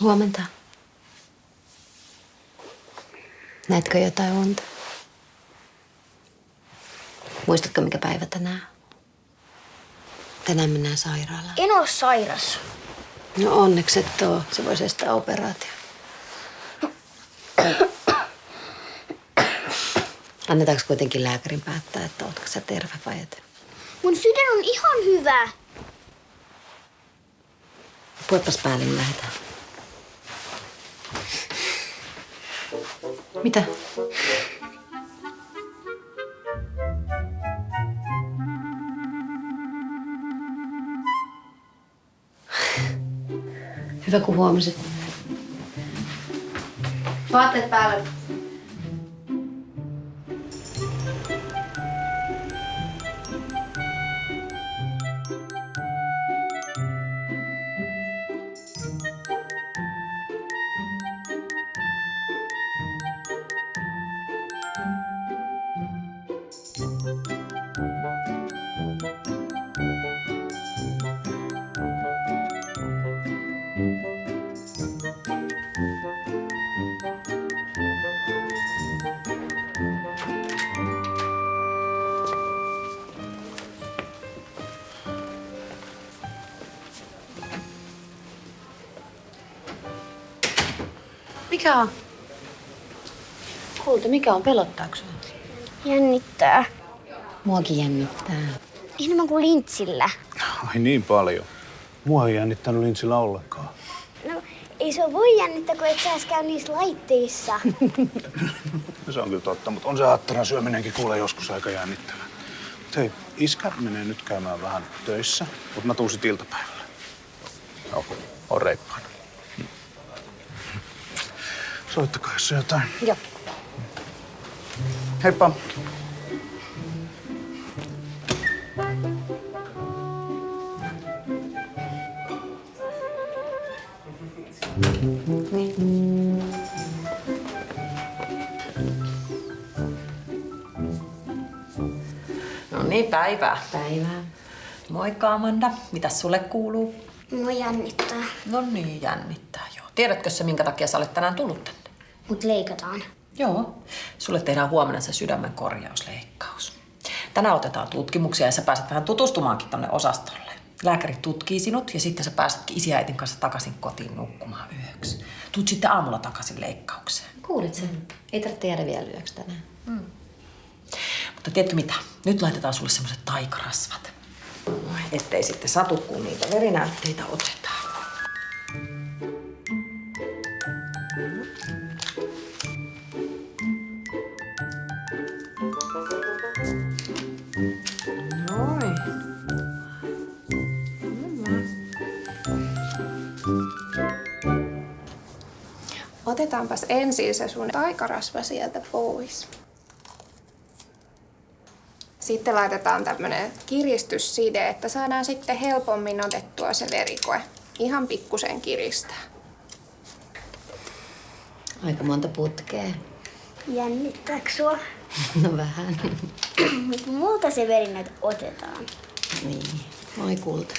Huomenta. Näetkö jotain unta? Muistatko, mikä päivä tänään? Tänään mennään sairaalaan. En oo sairas. No onneksi et oo. Se voisi estää operaatio. Annetaanko kuitenkin lääkärin päättää, että ootko sä terve vai et? Mun sydän on ihan hyvä. Puepas päälle, niin lähdetään. Mitä? Hyvä, kun huomasit. Vaatteet päälle. Mikä on? Kulta, mikä on? Pelottaako sinua? Jännittää. Muakin jännittää. Enemmän kuin lintsillä. Ai niin paljon. Mua ei jännittänyt lintsillä ollenkaan. No, ei se voi jännittää, kun et sä käy niissä laitteissa. No, se on kyllä totta, mutta on se aattaran syöminenkin kuule joskus aika jännittävää. Mut hei, iskä menee nyt käymään vähän töissä, mutta mä tuun sit iltapäivällä. Joo, on reippaana. Soittakaa, jos on jotain. Joo. Heippa. No niin, päivää. Päivää. Moikka Amanda. Mitäs sulle kuuluu? Mua jännittää. No niin, jännittää joo. Tiedätkö se, minkä takia sä olet tänään tullut tänne? Mut leikataan. Joo. Sulle tehdään huomenna se sydämen korjausleikkaus. Tänään otetaan tutkimuksia ja sä pääset vähän tutustumaankin tonne osastolle. Lääkäri tutkii sinut ja sitten sä pääsetkin ja äitin kanssa takaisin kotiin nukkumaan yöksi. Tuut sitten aamulla takaisin leikkaukseen. Kuulit sen? Ei tarvitse jäädä vielä yöksi tänään. Mutta tiedätkö mitä? Nyt laitetaan sulle semmoiset taikarasvat. Ettei sitten satu, kun niitä verinäytteitä otetaan. Otetaanpas ensin se sun taikarasva sieltä pois. Sitten laitetaan tämmönen kiristysside, että saadaan sitten helpommin otettua se verikoe. Ihan pikkusen kiristää. Aika monta putkea. Jännittääkö sua? No vähän. Multa se verinäyte otetaan. niin. Moi kulta.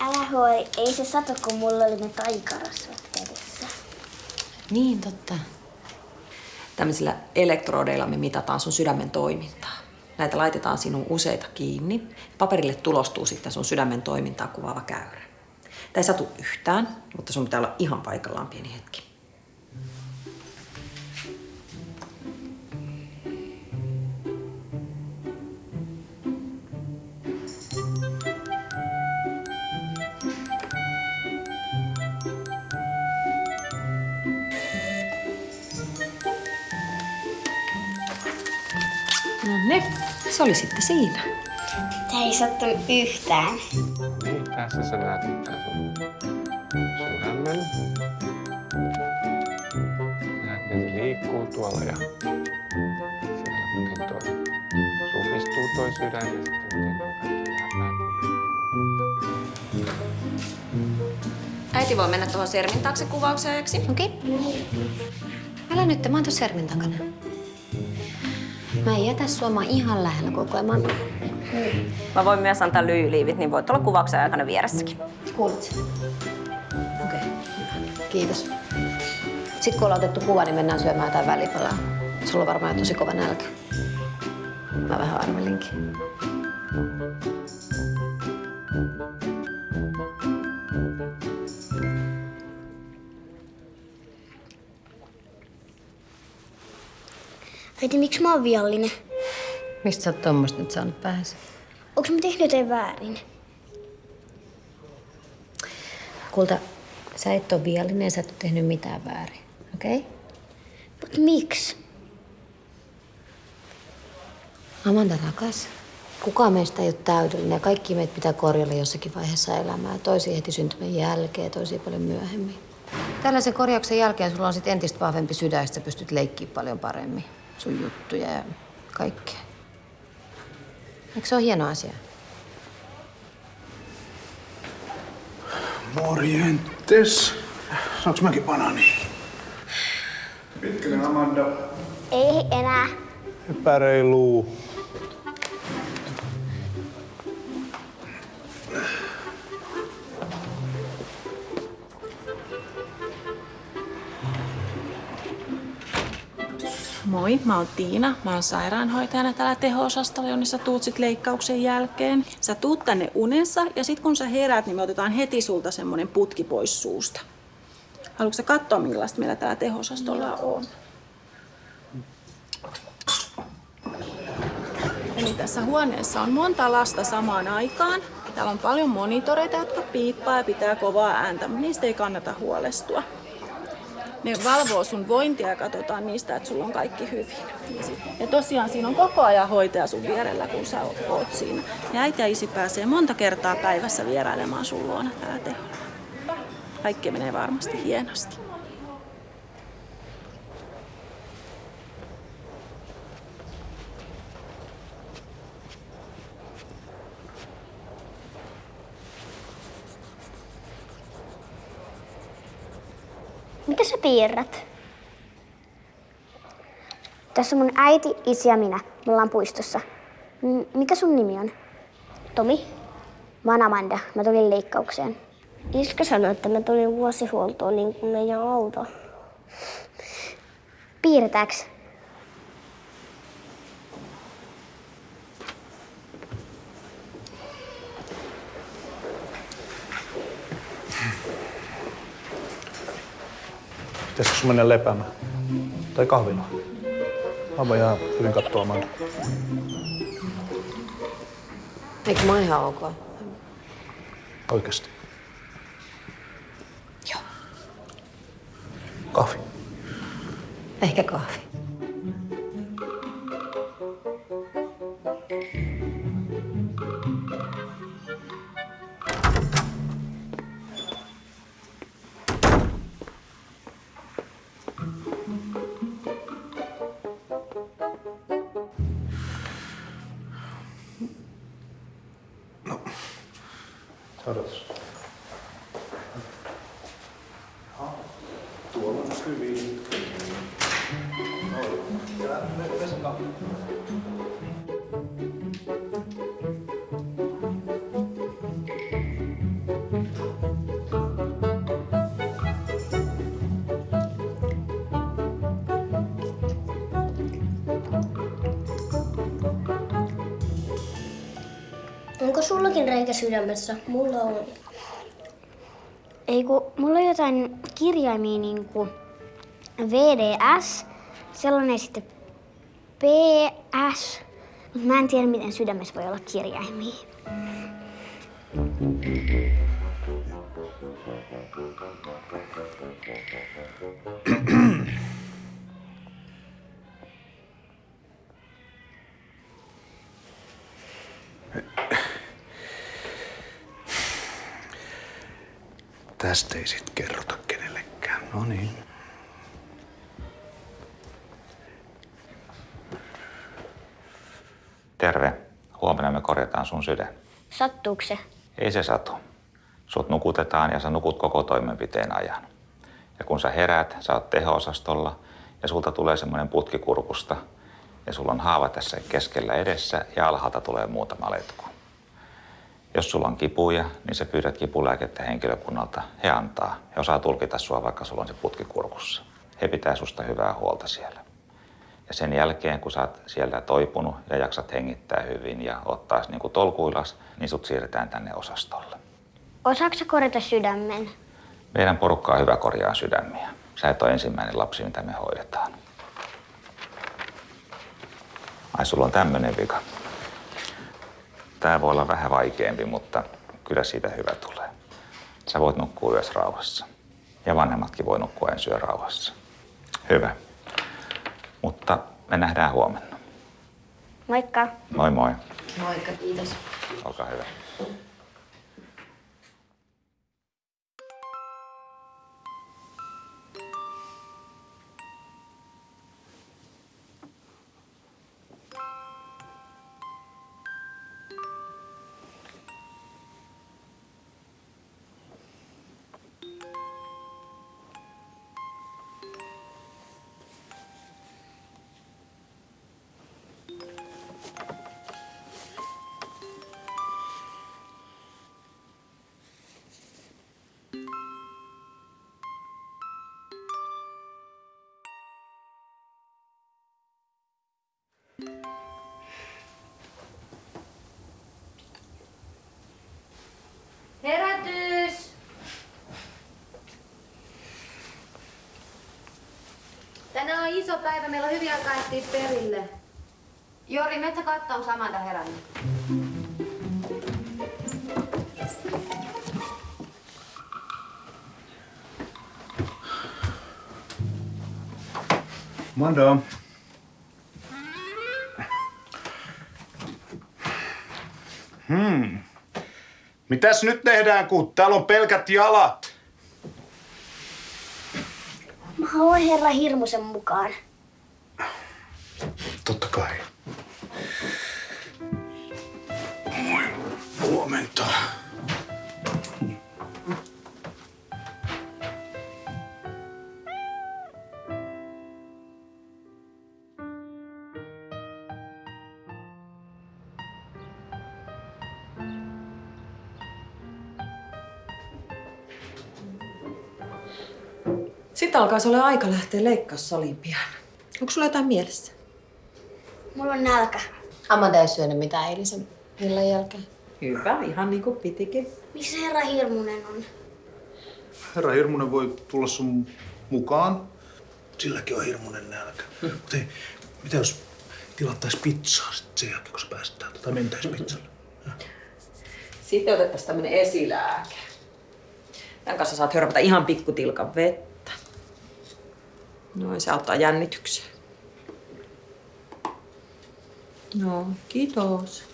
Älä huoli, ei se satu, kun mulla oli ne taikarasvat. Niin, totta. Tämmöisillä elektrodeilla me mitataan sun sydämen toimintaa. Näitä laitetaan sinun useita kiinni. Paperille tulostuu sitten sun sydämen toimintaa kuvaava käyrä. Tämä ei satu yhtään, mutta sun pitää olla ihan paikallaan pieni hetki. No niin, se oli sitten siinä. Tää ei sattunut yhtään. Niin, tässä sä näet tää sun sydämen. Näet, että se liikkuu tuolla ja siellä miten toi supistuu toi sydän ja sitten miten toi kaikki läpäät. Äiti voi mennä tuohon sermin taakse kuvauksen ajaksi. Okei. Älä nyt, mä oon tuossa sermin takana. Mä en jätä sua, mä ihan lähellä koko ajan. Mä oon... Mä voin myös antaa lyijyliivit, niin voit olla kuvauksen aikana vieressäkin. Kuulet sen? Okei. Kiitos. Sitten kun ollaan otettu kuva, niin mennään syömään jotain välipalaa. Sulla on varmaan tosi kova nälkä. Mä vähän arvelinkin. Äiti, miksi mä oon viallinen? Mistä sä oot tommoista nyt saanut päähäsi? Onko mä tehnyt jotain väärin? Kulta, sä et ole viallinen, sä et ole tehnyt mitään väärin. Okei? Okay? Mut miksi? Amanda rakas, kukaan meistä ei ole täydellinen ja kaikki meitä pitää korjalla jossakin vaiheessa elämää. Toisia heti syntymän jälkeen ja toisia paljon myöhemmin. Tällaisen korjauksen jälkeen sulla on sitten entistä vahvempi sydän, ja sä pystyt leikkiä paljon paremmin sun juttuja ja kaikkea. Eikö se ole hieno asia? Morjentes. Saanko mäkin banaani? Pitkänen Amanda. Ei enää. Epäreilu. Moi, mä oon Tiina. Mä oon sairaanhoitajana täällä teho-osastolla, jonne sä tuut sit leikkauksen jälkeen. Sä tuut tänne unessa ja sit kun sä herät, niin me otetaan heti sulta semmonen putki pois suusta. Haluatko sä katsoa, millaista meillä täällä teho-osastolla on? Eli tässä huoneessa on monta lasta samaan aikaan. Täällä on paljon monitoreita, jotka piippaa ja pitää kovaa ääntä, mutta niistä ei kannata huolestua. Ne valvoo sun vointia ja katsotaan niistä, että sulla on kaikki hyvin. Ja tosiaan siinä on koko ajan hoitaja sun vierellä, kun sä oot siinä. Ja äiti ja isi pääsee monta kertaa päivässä vierailemaan sun luona täällä teholla. Kaikki menee varmasti hienosti. Piirrät? Tässä on mun äiti, isi ja minä. Me ollaan puistossa. M- mikä sun nimi on? Tomi. Mä oon Amanda. Mä tulin leikkaukseen. Iskä sanoi, että mä tulin vuosihuoltoon niin kuin meidän auto. Piirretääks? Pitäisikö sun mennä lepäämään? Tai kahvilaan? Mä voin ihan hyvin katsoa Amanda. Eikö mä ihan ok? Oikeesti. Joo. Kahvi. Ehkä kahvi. Hyvin. Onko sullakin reikä sydämessä? Mulla on. Ei kun, mulla on jotain kirjaimia niin kuin VDS, sellainen sitten PS, mutta mä en tiedä miten sydämessä voi olla kirjaimia. Tästä ei sit kerrota kenellekään. No niin. Terve. Huomenna me korjataan sun sydän. Sattuuko se? Ei se satu. Sut nukutetaan ja sä nukut koko toimenpiteen ajan. Ja kun sä heräät, sä oot teho-osastolla ja sulta tulee semmoinen putki kurkusta ja sulla on haava tässä keskellä edessä ja alhaalta tulee muutama letku. Jos sulla on kipuja, niin sä pyydät kipulääkettä henkilökunnalta. He antaa. He osaa tulkita sua, vaikka sulla on se putki kurkussa. He pitää susta hyvää huolta siellä. Ja sen jälkeen, kun sä oot siellä toipunut ja jaksat hengittää hyvin ja ottaa niin kuin tolkuilas, niin sut siirretään tänne osastolle. Osaatko korjata sydämen? Meidän porukka on hyvä korjaa sydämiä. Sä et ole ensimmäinen lapsi, mitä me hoidetaan. Ai, sulla on tämmönen vika. Tää voi olla vähän vaikeampi, mutta kyllä siitä hyvä tulee. Sä voit nukkua yössä rauhassa. Ja vanhemmatkin voi nukkua ensi rauhassa. Hyvä. Mutta me nähdään huomenna. Moikka. Moi moi. Moikka, kiitos. Olkaa hyvä. Tänään on iso päivä, meillä on hyviä ehtiä perille. Jori, metsä katsoa, onko Amanda herännyt? Manda. Hmm. Mitäs nyt tehdään, kun täällä on pelkät jalat? Mä haluan herra Hirmusen mukaan. Totta kai. Moi. Huomenta. Alkaa olla aika lähteä leikkaussaliin pian. Onko sulla jotain mielessä? Mulla on nälkä. Amanda ei syönyt mitään eilisen illan jälkeen. Hyvä, ihan niin kuin pitikin. Missä herra Hirmunen on? Herra Hirmunen voi tulla sun mukaan. Silläkin on hirmuinen nälkä. Mutta hei, mitä jos tilattais pizzaa sit sen jälkeen, kun sä pääset täältä? Tai mentäis pizzalle? Sitten otettaisiin tämmönen esilääke. Tämän kanssa saat hörpätä ihan pikkutilkan vettä. Noin, se auttaa jännitykseen. No, kiitos.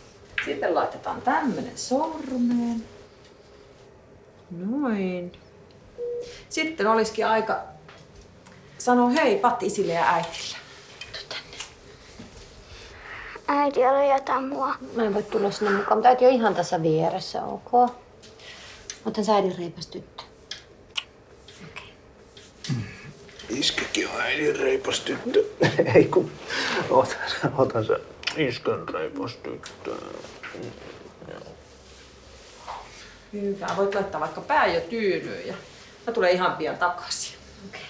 Sitten laitetaan tämmönen sormeen. Noin. Sitten olisikin aika sanoa hei pat isille ja äitille. Äiti, älä jätä mua. Mä en voi tulla sinne mukaan, mutta äiti on ihan tässä vieressä, ok? Otan sä äidin reipas tyttö. Iskäkin on äidin reipas tyttö. Ei kun, otan, otan sä iskän reipas tyttö. Hyvä. Voit laittaa vaikka pää jo tyynyyn ja mä tulen ihan pian takaisin. Okei.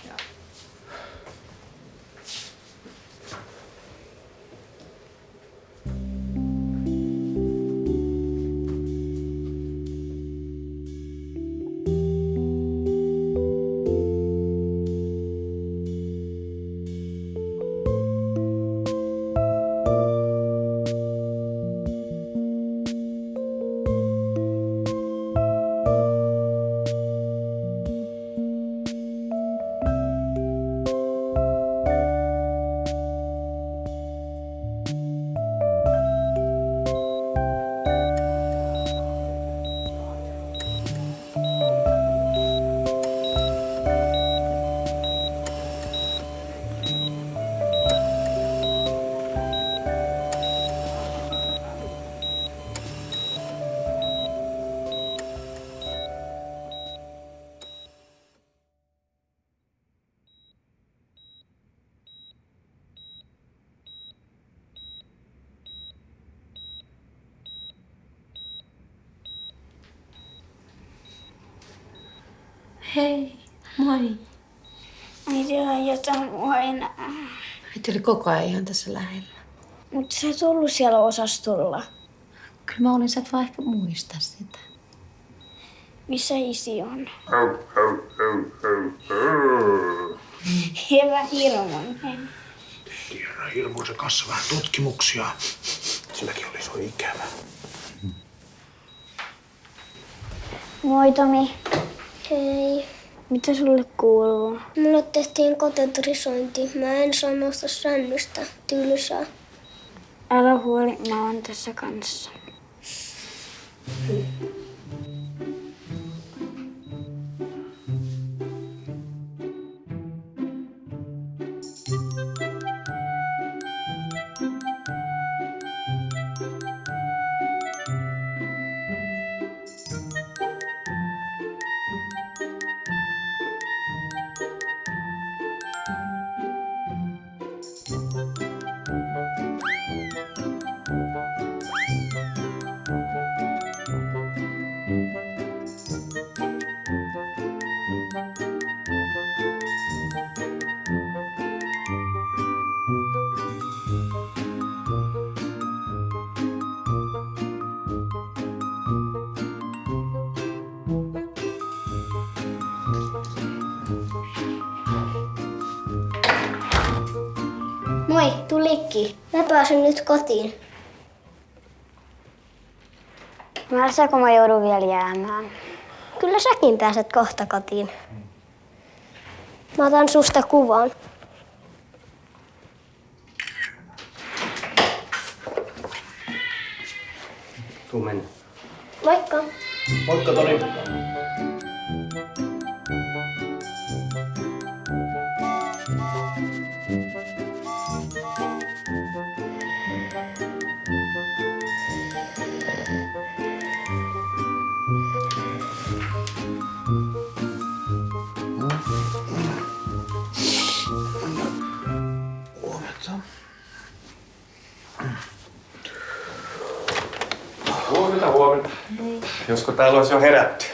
Enää. Äiti oli koko ajan ihan tässä lähellä. Mutta sä et ollut siellä osastolla. Kyllä mä olin, sä et vaan ehkä muista sitä. Missä isi on? Hyvä Hirmonen. Tiedä, hirmuisen kanssa vähän tutkimuksia. Silläkin olisi ollut ikävä. Moi Tomi. Hei. Mitä sulle kuuluu? Mulle tehtiin katetrisointi. Mä en saa nousta sängystä. Tylsää. Älä huoli, mä oon tässä kanssa. Moi, tulikki. Mä pääsen nyt kotiin. Märsääkö mä joudun vielä jäämään? Kyllä säkin pääset kohta kotiin. Mä otan susta kuvan. Tuu mennä. Moikka. Moikka Toni. Huomenta. Josko täällä olisi jo herätty.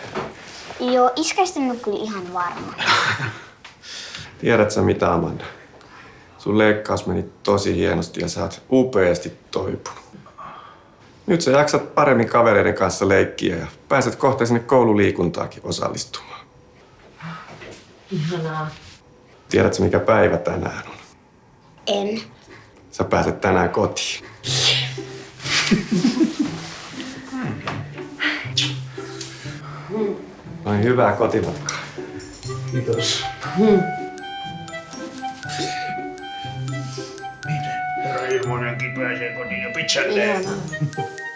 Joo, iskäistä on kyllä ihan varma. Tiedätkö mitä, Amanda? Sun leikkaus meni tosi hienosti ja sä oot upeasti toipunut. Nyt sä jaksat paremmin kavereiden kanssa leikkiä ja pääset kohta sinne koululiikuntaakin osallistumaan. Ihanaa. Tiedätkö mikä päivä tänään on? En. Sä pääset tänään kotiin. Noin hyvää kotimatkaa. Kiitos. Herra Ilmonenkin pääsee kotiin jo pizzalleen. Ihanaa.